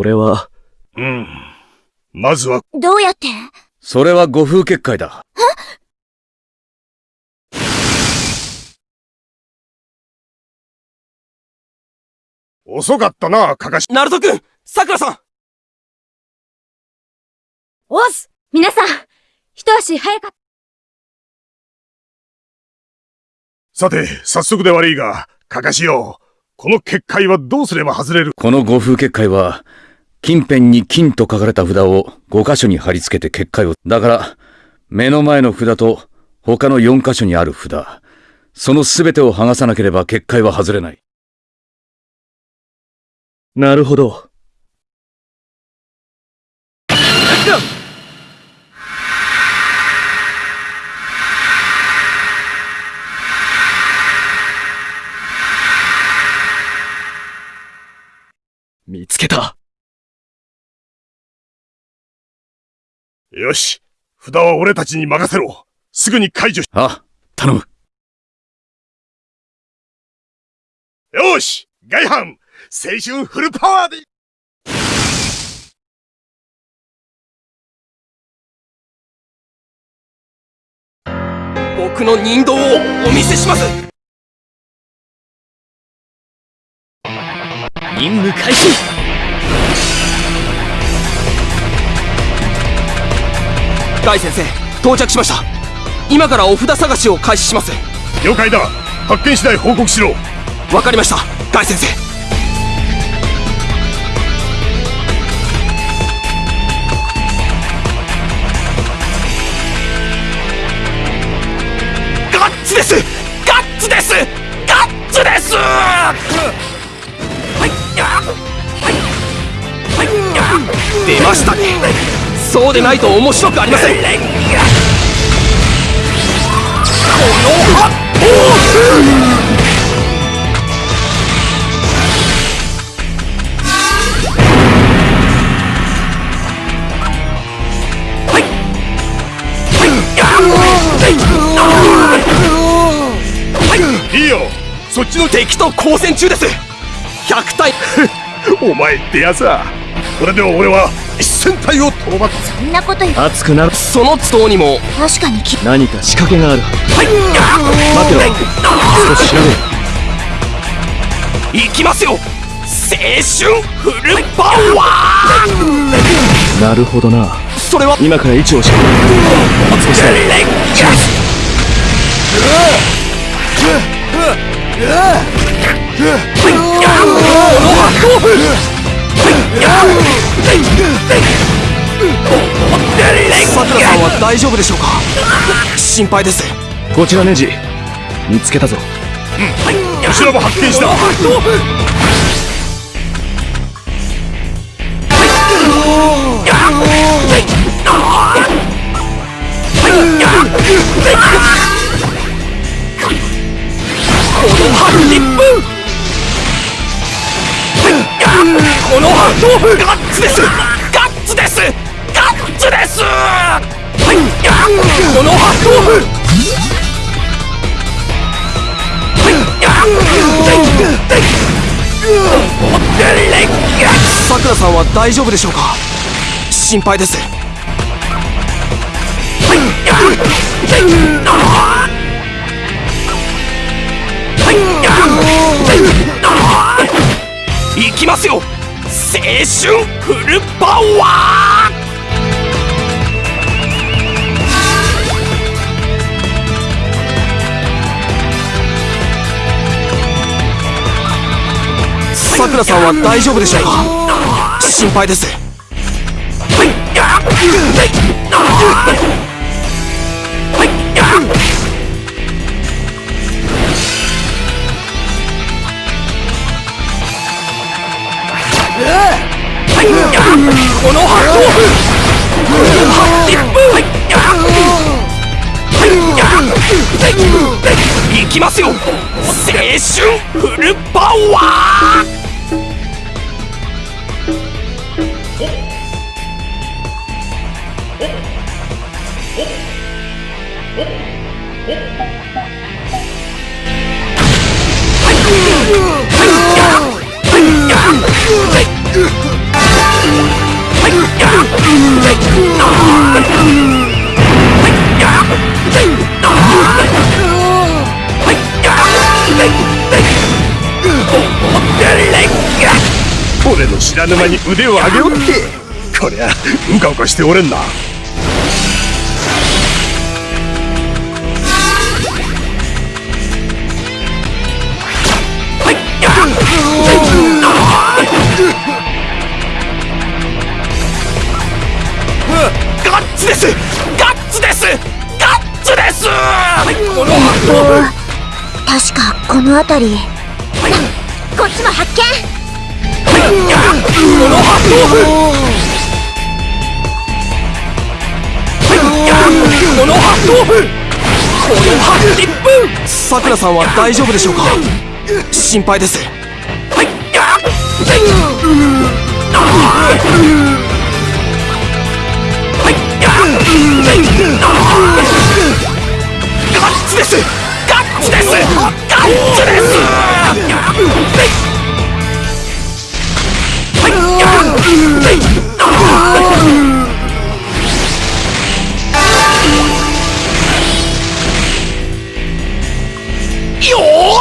これは。うん。まずは。どうやって？それは誤風結界だ。遅かったな、かかし。ナルト君桜さんおっす皆さん一足早かった。さて、早速で悪いが、かかしよう。この結界はどうすれば外れる？この誤風結界は、近辺に金と書かれた札を5箇所に貼り付けて結界を。だから、目の前の札と他の4箇所にある札、その全てを剥がさなければ結界は外れない。なるほど。見つけた。よし。札は俺たちに任せろ。すぐに解除し。あ、頼む。よし外反青春フルパワーで僕の人道をお見せします任務開始大先生到着しました。今からお札探しを開始します。了解だ。発見次第報告しろ。わかりました。大先生。ガッツです。ガッツです。ガッツです。出ましたねそうでないと面白くありません。この発砲い。い。よそっちの敵と交戦中です100体お前ってやつはこれでは俺は一戦隊を討伐そんなこと言熱くなる。その都度にも。確かにき何か仕掛けがある。はい待てろ少し調べ行きますよ。青春フルパワー。なるほどな。それは。今から位置を教えるそさくらさんは大丈夫でしょうか心配ですこちらネジ見つけたぞ後ろも発見したこの8分このガッツです。ガッツです。ガッツです。はい。このハ豆腐さくらさんは大丈夫でしょうか心配ですはい行きますよ。青春フルパワー。さくらさんは大丈夫でしょうか？心配ですきますよ。青春フルパワー。俺の知らぬ間に腕を上げおって。こりゃうかうかしておれんな。ガッツです。ガッツです。ガッツです。この確かこの辺り。こっちも発見さくらさんは大丈夫でしょうか心配ですガ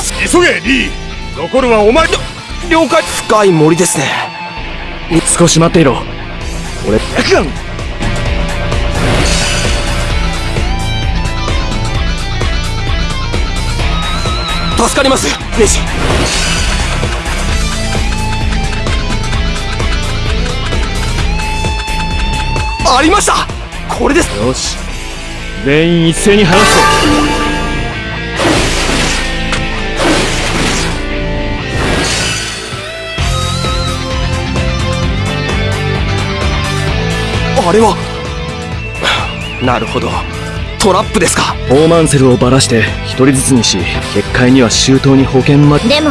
し急げリー。残るはお前了解。深い森ですね。少し待っていろ。俺。助かります。ネジ。ありました。これです。よし。全員一斉に話すぞあれは。なるほど。トラップですか。オーマンセルをばらして一人ずつにし結界には周到に保険までも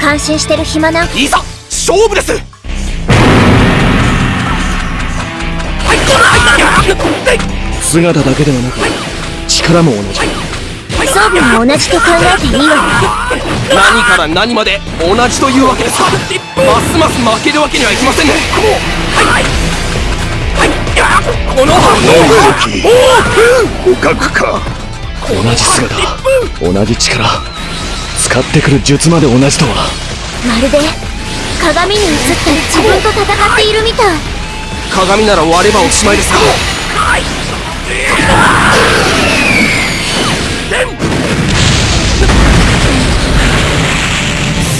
感心してる暇なんいざ勝負です。姿だけではなく力も同じ。装備も同じと考えていいわ。よ何から何まで同じというわけですか。ますます負けるわけにはいきませんねこの反応捕獲か同じ姿。同じ力。使ってくる術まで同じとは。まるで鏡に映った自分と戦っているみたい。鏡なら割ればおしまいですか。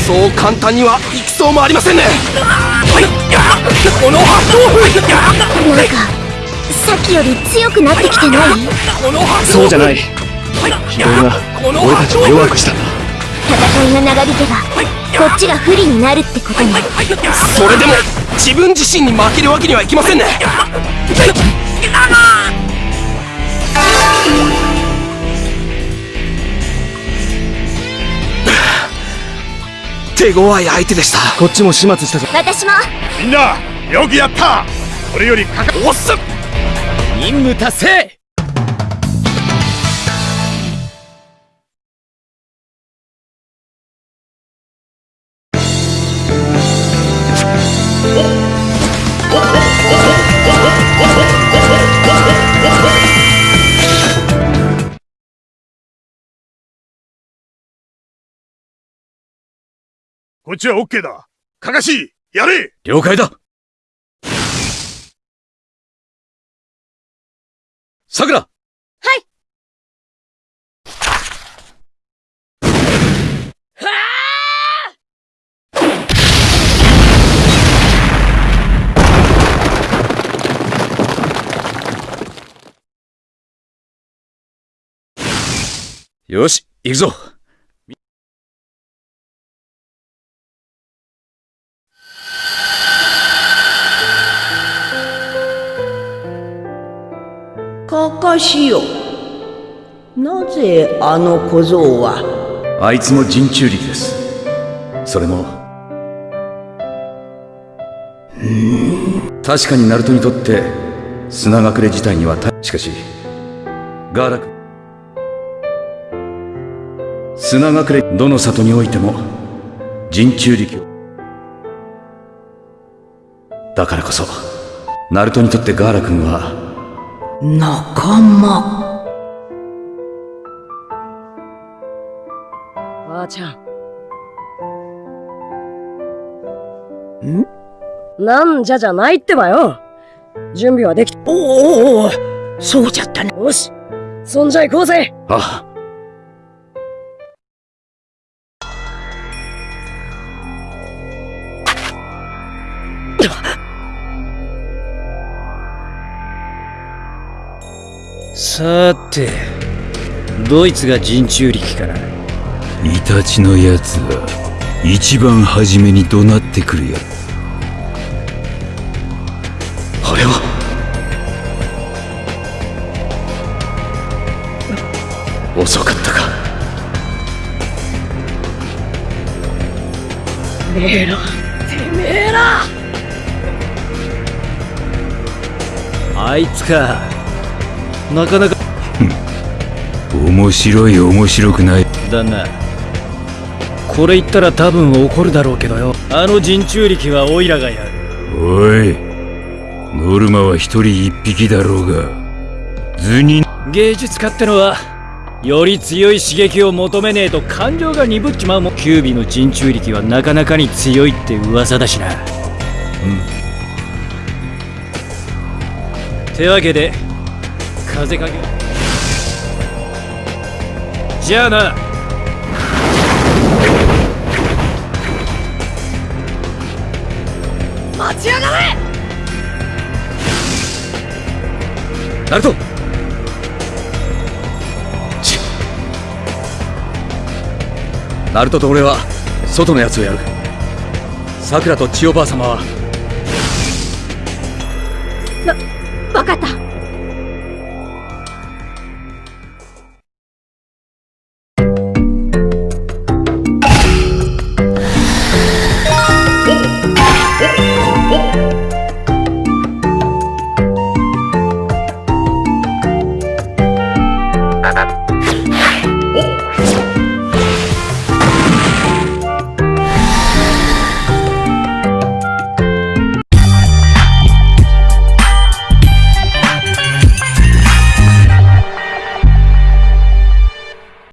そう簡単にはいきそうもありませんねこの発想なんかさっきより強くなってきてない？そうじゃない。疲労が俺たちを弱くした。んだ戦いが長引けばこっちが不利になるってことに。それでも自分自身に負けるわけにはいきませんね手強い相手でした。こっちも始末したぞ。私も。みんなよくやった。これよりかかおっす。任務達成こっちはオッケーだ。かかしやれ。了解だ。さくら。よし、行くぞしよなぜあの小僧は？あいつも人中力です。それも。確かにナルトにとって砂隠れ自体には大しかし、ガーラク。砂隠れ、どの里においても人中力を。だからこそ、ナルトにとってガーラ君は仲間。ばあちゃん。ん？なんじゃじゃないってばよ。準備はでき、おおおおそうじゃったね。よし。そんじゃ行こうぜ。あさてドイツが陣中力かなイタチのやつは一番初めに怒鳴ってくるやつあれは。遅かったか。てめえら、てめえら。あいつかなかなか。面白い面白くない。だな。これ言ったら多分怒るだろうけどよ。あの陣中力はオイラがやる。おい。ノルマは一人一匹だろうが。図に芸術家ってのはより強い刺激を求めねえと感情が鈍っちまうもん。キュービの陣中力はなかなかに強いって噂だしな。うん。てわけで風かけ。じゃあな。待ちやがれ。ナルトちナルトと俺は外のやつをやる。さくらと千代ばあ様は。わかった